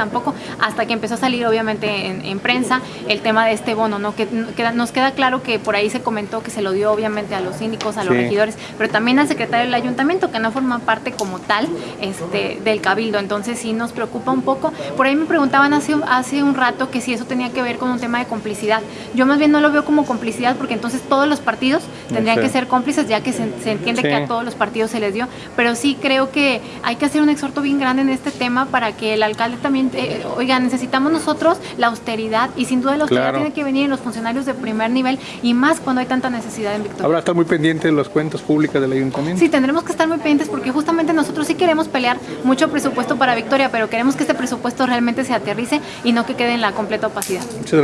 tampoco, hasta que empezó a salir obviamente en, en prensa el tema de este bono, ¿no? Que, que, nos queda claro que por ahí se comentó que se lo dio obviamente a los síndicos, a los Sí. regidores, pero también al secretario del ayuntamiento, que no forma parte como tal este, del cabildo, entonces sí nos preocupa un poco. Por ahí me preguntaban hace, hace un rato que si eso tenía que ver con un tema de complicidad. Yo más bien no lo veo como complicidad porque entonces todos los partidos tendrían Sí. que ser cómplices ya que se, se entiende Sí. que a todos los partidos se les dio, pero sí creo que hay que hacer un exhorto bien grande en este tema para que el alcalde también, eh, oiga, necesitamos nosotros la austeridad y sin duda la austeridad Claro. tiene que venir en los funcionarios de primer nivel y más cuando hay tanta necesidad en Victoria. Habrá estar muy pendiente de las cuentas públicas del ayuntamiento. Sí, tendremos que estar muy pendientes porque justamente nosotros sí queremos pelear mucho presupuesto para Victoria, pero queremos que este presupuesto realmente se aterrice y no que quede en la completa opacidad. Muchas gracias.